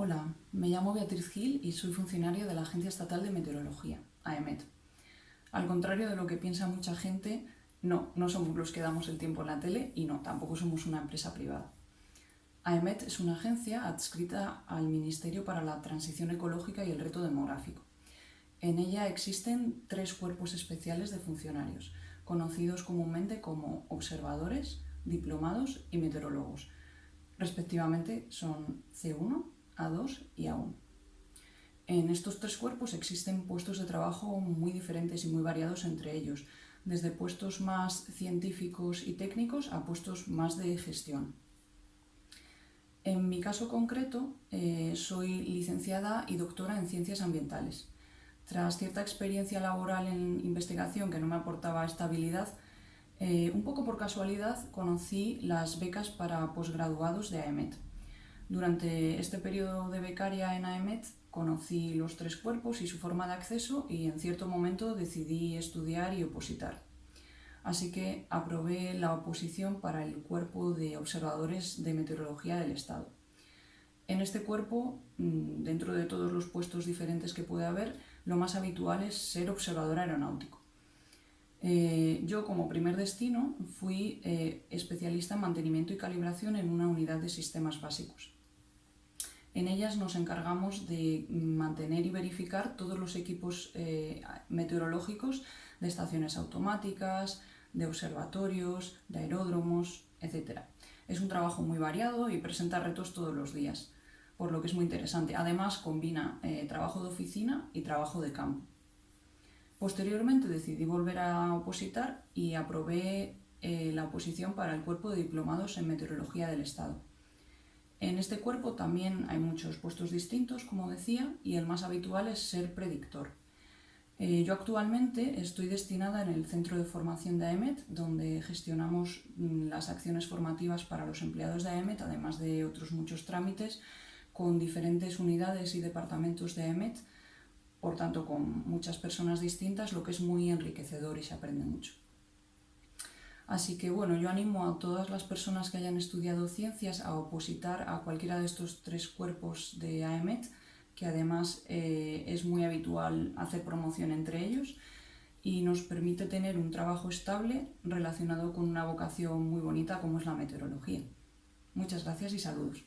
Hola, me llamo Beatriz Gil y soy funcionaria de la Agencia Estatal de Meteorología, AEMET. Al contrario de lo que piensa mucha gente, no, no somos los que damos el tiempo en la tele y no, tampoco somos una empresa privada. AEMET es una agencia adscrita al Ministerio para la Transición Ecológica y el Reto Demográfico. En ella existen tres cuerpos especiales de funcionarios, conocidos comúnmente como observadores, diplomados y meteorólogos. Respectivamente son C1, a2 y A1. En estos tres cuerpos existen puestos de trabajo muy diferentes y muy variados entre ellos, desde puestos más científicos y técnicos a puestos más de gestión. En mi caso concreto, eh, soy licenciada y doctora en Ciencias Ambientales. Tras cierta experiencia laboral en investigación que no me aportaba estabilidad, eh, un poco por casualidad conocí las becas para posgraduados de AEMET. Durante este periodo de becaria en AEMET conocí los tres cuerpos y su forma de acceso y en cierto momento decidí estudiar y opositar. Así que aprobé la oposición para el cuerpo de observadores de meteorología del Estado. En este cuerpo, mm, dentro de todos los puestos diferentes que puede haber, lo más habitual es ser observador aeronáutico. Eh, yo como primer destino fui eh, especialista en mantenimiento y calibración en una unidad de sistemas básicos. En ellas nos encargamos de mantener y verificar todos los equipos eh, meteorológicos de estaciones automáticas, de observatorios, de aeródromos, etc. Es un trabajo muy variado y presenta retos todos los días, por lo que es muy interesante. Además, combina eh, trabajo de oficina y trabajo de campo. Posteriormente decidí volver a opositar y aprobé eh, la oposición para el cuerpo de diplomados en meteorología del Estado. En este cuerpo también hay muchos puestos distintos, como decía, y el más habitual es ser predictor. Eh, yo actualmente estoy destinada en el Centro de Formación de AEMET, donde gestionamos mm, las acciones formativas para los empleados de AEMET, además de otros muchos trámites, con diferentes unidades y departamentos de AEMET, por tanto con muchas personas distintas, lo que es muy enriquecedor y se aprende mucho. Así que bueno, yo animo a todas las personas que hayan estudiado ciencias a opositar a cualquiera de estos tres cuerpos de AEMET, que además eh, es muy habitual hacer promoción entre ellos y nos permite tener un trabajo estable relacionado con una vocación muy bonita como es la meteorología. Muchas gracias y saludos.